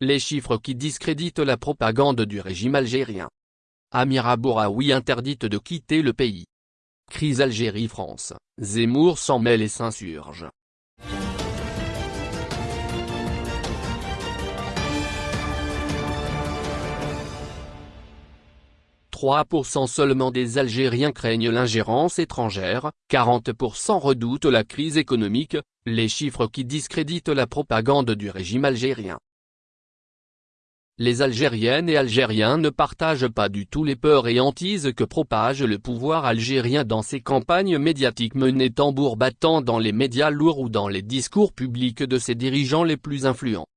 les chiffres qui discréditent la propagande du régime algérien. Amira Bouraoui interdite de quitter le pays. Crise Algérie-France, Zemmour s'en mêle et s'insurge. 3% seulement des Algériens craignent l'ingérence étrangère, 40% redoutent la crise économique, les chiffres qui discréditent la propagande du régime algérien. Les Algériennes et Algériens ne partagent pas du tout les peurs et hantises que propage le pouvoir algérien dans ses campagnes médiatiques menées tambour battant dans les médias lourds ou dans les discours publics de ses dirigeants les plus influents.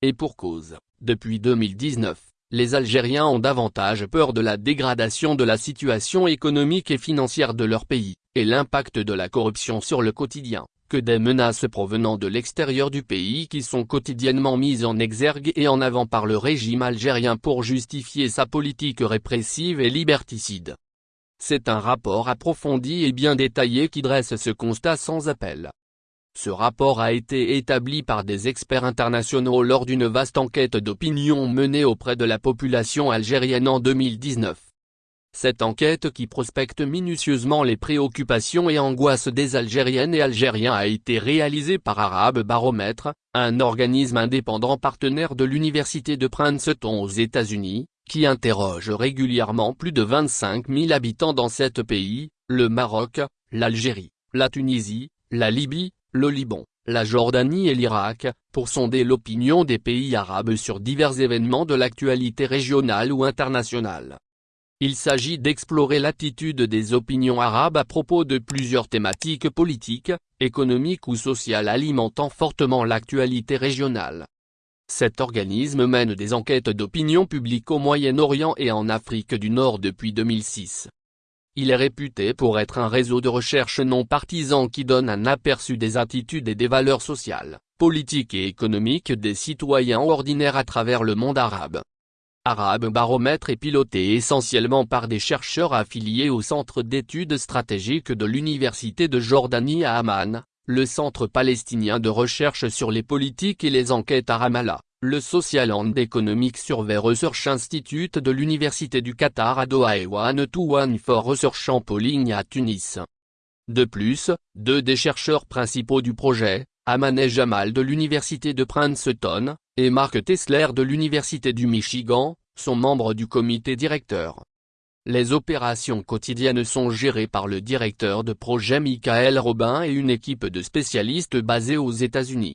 Et pour cause, depuis 2019, les Algériens ont davantage peur de la dégradation de la situation économique et financière de leur pays, et l'impact de la corruption sur le quotidien, que des menaces provenant de l'extérieur du pays qui sont quotidiennement mises en exergue et en avant par le régime algérien pour justifier sa politique répressive et liberticide. C'est un rapport approfondi et bien détaillé qui dresse ce constat sans appel. Ce rapport a été établi par des experts internationaux lors d'une vaste enquête d'opinion menée auprès de la population algérienne en 2019. Cette enquête qui prospecte minutieusement les préoccupations et angoisses des Algériennes et Algériens a été réalisée par Arabe Baromètre, un organisme indépendant partenaire de l'Université de Princeton aux États-Unis, qui interroge régulièrement plus de 25 000 habitants dans sept pays, le Maroc, l'Algérie, la Tunisie, la Libye, le Liban, la Jordanie et l'Irak, pour sonder l'opinion des pays arabes sur divers événements de l'actualité régionale ou internationale. Il s'agit d'explorer l'attitude des opinions arabes à propos de plusieurs thématiques politiques, économiques ou sociales alimentant fortement l'actualité régionale. Cet organisme mène des enquêtes d'opinion publique au Moyen-Orient et en Afrique du Nord depuis 2006. Il est réputé pour être un réseau de recherche non partisan qui donne un aperçu des attitudes et des valeurs sociales, politiques et économiques des citoyens ordinaires à travers le monde arabe. Arabe Baromètre est piloté essentiellement par des chercheurs affiliés au Centre d'études stratégiques de l'Université de Jordanie à Amman, le Centre palestinien de recherche sur les politiques et les enquêtes à Ramallah, le Social and Economic Survey Research Institute de l'Université du Qatar à Doha et One to One for Research en Polling à Tunis. De plus, deux des chercheurs principaux du projet, Amaneh Jamal de l'Université de Princeton, et Mark Tesler de l'Université du Michigan, sont membres du comité directeur. Les opérations quotidiennes sont gérées par le directeur de projet Michael Robin et une équipe de spécialistes basés aux États-Unis.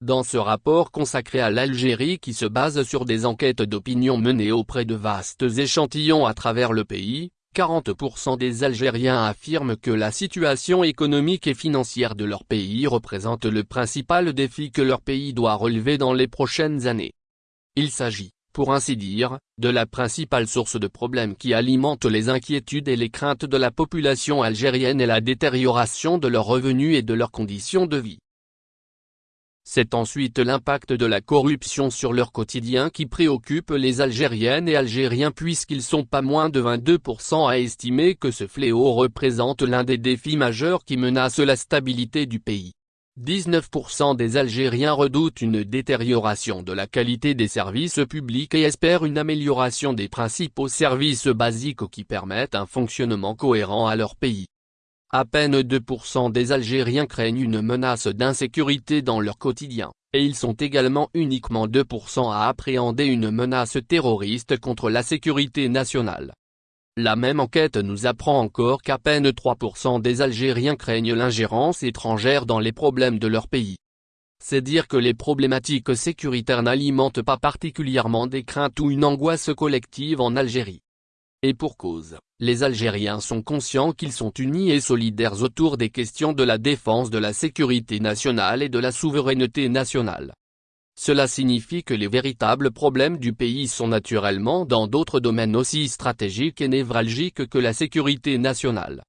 Dans ce rapport consacré à l'Algérie qui se base sur des enquêtes d'opinion menées auprès de vastes échantillons à travers le pays, 40% des Algériens affirment que la situation économique et financière de leur pays représente le principal défi que leur pays doit relever dans les prochaines années. Il s'agit, pour ainsi dire, de la principale source de problèmes qui alimente les inquiétudes et les craintes de la population algérienne et la détérioration de leurs revenus et de leurs conditions de vie. C'est ensuite l'impact de la corruption sur leur quotidien qui préoccupe les Algériennes et Algériens puisqu'ils sont pas moins de 22% à estimer que ce fléau représente l'un des défis majeurs qui menacent la stabilité du pays. 19% des Algériens redoutent une détérioration de la qualité des services publics et espèrent une amélioration des principaux services basiques qui permettent un fonctionnement cohérent à leur pays. À peine 2% des Algériens craignent une menace d'insécurité dans leur quotidien, et ils sont également uniquement 2% à appréhender une menace terroriste contre la sécurité nationale. La même enquête nous apprend encore qu'à peine 3% des Algériens craignent l'ingérence étrangère dans les problèmes de leur pays. C'est dire que les problématiques sécuritaires n'alimentent pas particulièrement des craintes ou une angoisse collective en Algérie. Et pour cause, les Algériens sont conscients qu'ils sont unis et solidaires autour des questions de la défense de la sécurité nationale et de la souveraineté nationale. Cela signifie que les véritables problèmes du pays sont naturellement dans d'autres domaines aussi stratégiques et névralgiques que la sécurité nationale.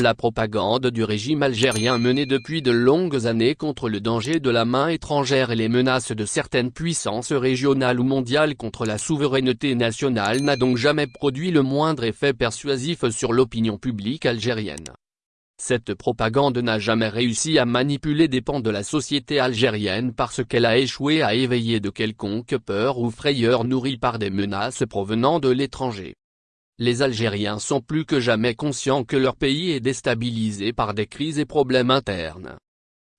La propagande du régime algérien menée depuis de longues années contre le danger de la main étrangère et les menaces de certaines puissances régionales ou mondiales contre la souveraineté nationale n'a donc jamais produit le moindre effet persuasif sur l'opinion publique algérienne. Cette propagande n'a jamais réussi à manipuler des pans de la société algérienne parce qu'elle a échoué à éveiller de quelconque peur ou frayeur nourrie par des menaces provenant de l'étranger. Les Algériens sont plus que jamais conscients que leur pays est déstabilisé par des crises et problèmes internes.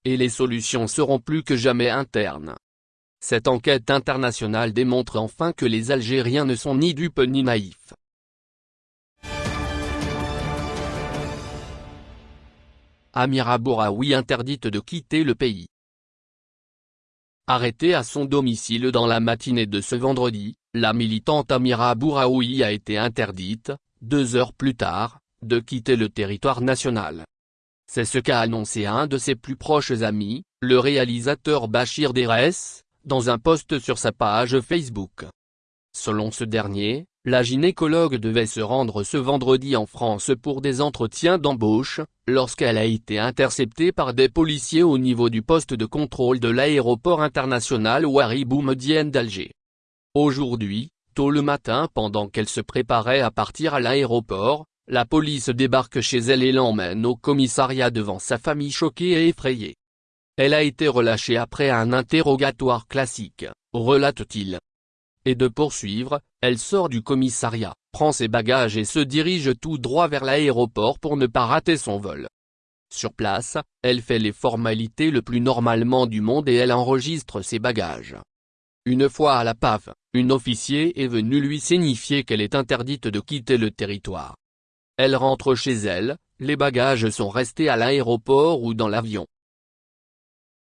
Et les solutions seront plus que jamais internes. Cette enquête internationale démontre enfin que les Algériens ne sont ni dupes ni naïfs. Amira Bouraoui interdite de quitter le pays. Arrêtée à son domicile dans la matinée de ce vendredi, la militante Amira Bouraoui a été interdite, deux heures plus tard, de quitter le territoire national. C'est ce qu'a annoncé un de ses plus proches amis, le réalisateur Bachir Derès, dans un post sur sa page Facebook. Selon ce dernier, la gynécologue devait se rendre ce vendredi en France pour des entretiens d'embauche, lorsqu'elle a été interceptée par des policiers au niveau du poste de contrôle de l'aéroport international Ouari Boumedienne d'Alger. Aujourd'hui, tôt le matin pendant qu'elle se préparait à partir à l'aéroport, la police débarque chez elle et l'emmène au commissariat devant sa famille choquée et effrayée. Elle a été relâchée après un interrogatoire classique, relate-t-il et de poursuivre, elle sort du commissariat, prend ses bagages et se dirige tout droit vers l'aéroport pour ne pas rater son vol. Sur place, elle fait les formalités le plus normalement du monde et elle enregistre ses bagages. Une fois à la PAF, une officier est venue lui signifier qu'elle est interdite de quitter le territoire. Elle rentre chez elle, les bagages sont restés à l'aéroport ou dans l'avion.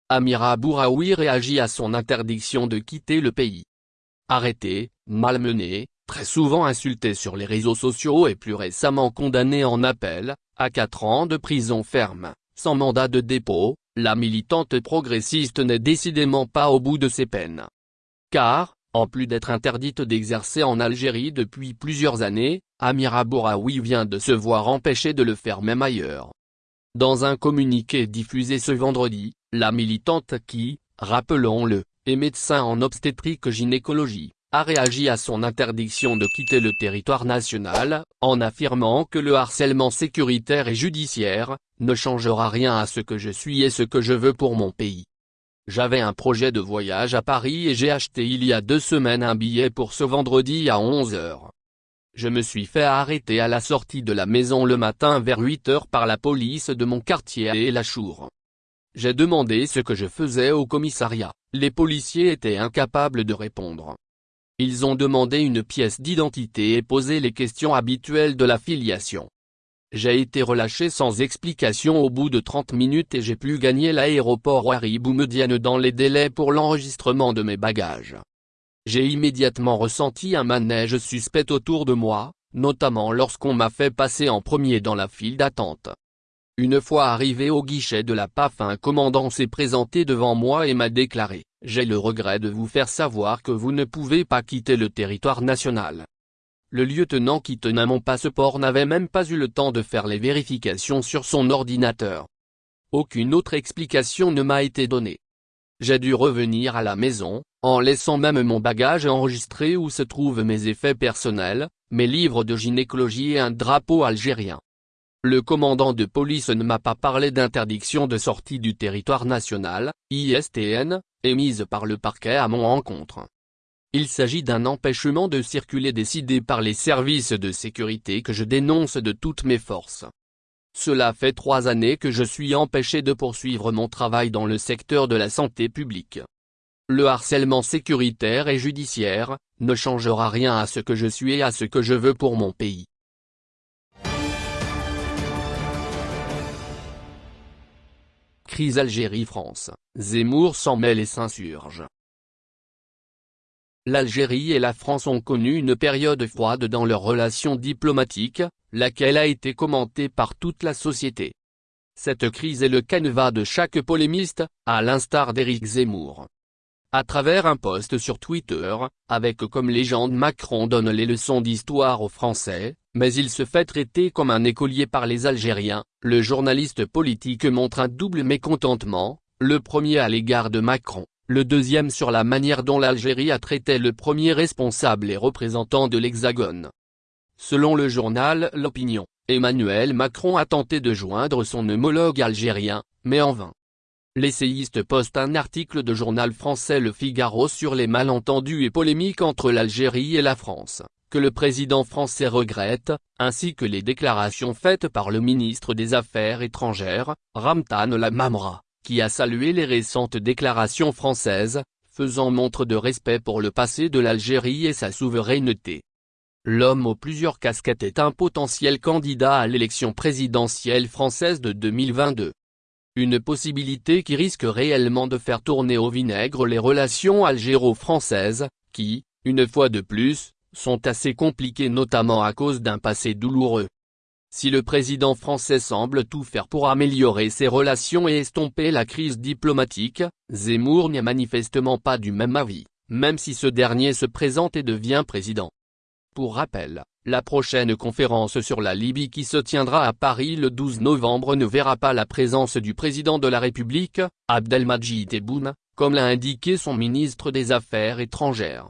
Amira Bouraoui réagit à son interdiction de quitter le pays arrêté, malmené, très souvent insulté sur les réseaux sociaux et plus récemment condamné en appel, à 4 ans de prison ferme, sans mandat de dépôt, la militante progressiste n'est décidément pas au bout de ses peines. Car, en plus d'être interdite d'exercer en Algérie depuis plusieurs années, Amira Bouraoui vient de se voir empêchée de le faire même ailleurs. Dans un communiqué diffusé ce vendredi, la militante qui, rappelons-le, et médecin en obstétrique-gynécologie, a réagi à son interdiction de quitter le territoire national, en affirmant que le harcèlement sécuritaire et judiciaire, ne changera rien à ce que je suis et ce que je veux pour mon pays. J'avais un projet de voyage à Paris et j'ai acheté il y a deux semaines un billet pour ce vendredi à 11h. Je me suis fait arrêter à la sortie de la maison le matin vers 8h par la police de mon quartier et la Chour. J'ai demandé ce que je faisais au commissariat, les policiers étaient incapables de répondre. Ils ont demandé une pièce d'identité et posé les questions habituelles de la filiation. J'ai été relâché sans explication au bout de 30 minutes et j'ai pu gagner l'aéroport Ouari Boumediene dans les délais pour l'enregistrement de mes bagages. J'ai immédiatement ressenti un manège suspect autour de moi, notamment lorsqu'on m'a fait passer en premier dans la file d'attente. Une fois arrivé au guichet de la PAF un commandant s'est présenté devant moi et m'a déclaré, j'ai le regret de vous faire savoir que vous ne pouvez pas quitter le territoire national. Le lieutenant qui tenait mon passeport n'avait même pas eu le temps de faire les vérifications sur son ordinateur. Aucune autre explication ne m'a été donnée. J'ai dû revenir à la maison, en laissant même mon bagage enregistré où se trouvent mes effets personnels, mes livres de gynécologie et un drapeau algérien. Le commandant de police ne m'a pas parlé d'interdiction de sortie du territoire national, ISTN, émise par le parquet à mon encontre. Il s'agit d'un empêchement de circuler décidé par les services de sécurité que je dénonce de toutes mes forces. Cela fait trois années que je suis empêché de poursuivre mon travail dans le secteur de la santé publique. Le harcèlement sécuritaire et judiciaire, ne changera rien à ce que je suis et à ce que je veux pour mon pays. Crise Algérie-France, Zemmour s'en mêle et s'insurge. L'Algérie et la France ont connu une période froide dans leurs relations diplomatiques, laquelle a été commentée par toute la société. Cette crise est le canevas de chaque polémiste, à l'instar d'Éric Zemmour. À travers un post sur Twitter, avec comme légende Macron donne les leçons d'histoire aux Français, mais il se fait traiter comme un écolier par les Algériens, le journaliste politique montre un double mécontentement, le premier à l'égard de Macron, le deuxième sur la manière dont l'Algérie a traité le premier responsable et représentant de l'Hexagone. Selon le journal L'Opinion, Emmanuel Macron a tenté de joindre son homologue algérien, mais en vain. L'essayiste poste un article de journal français Le Figaro sur les malentendus et polémiques entre l'Algérie et la France, que le président français regrette, ainsi que les déclarations faites par le ministre des Affaires étrangères, Ramtan Lamamra, qui a salué les récentes déclarations françaises, faisant montre de respect pour le passé de l'Algérie et sa souveraineté. L'homme aux plusieurs casquettes est un potentiel candidat à l'élection présidentielle française de 2022. Une possibilité qui risque réellement de faire tourner au vinaigre les relations algéro-françaises, qui, une fois de plus, sont assez compliquées notamment à cause d'un passé douloureux. Si le président français semble tout faire pour améliorer ses relations et estomper la crise diplomatique, Zemmour n'est manifestement pas du même avis, même si ce dernier se présente et devient président. Pour rappel, la prochaine conférence sur la Libye qui se tiendra à Paris le 12 novembre ne verra pas la présence du président de la République, Abdelmadjid Tebboune, comme l'a indiqué son ministre des Affaires étrangères.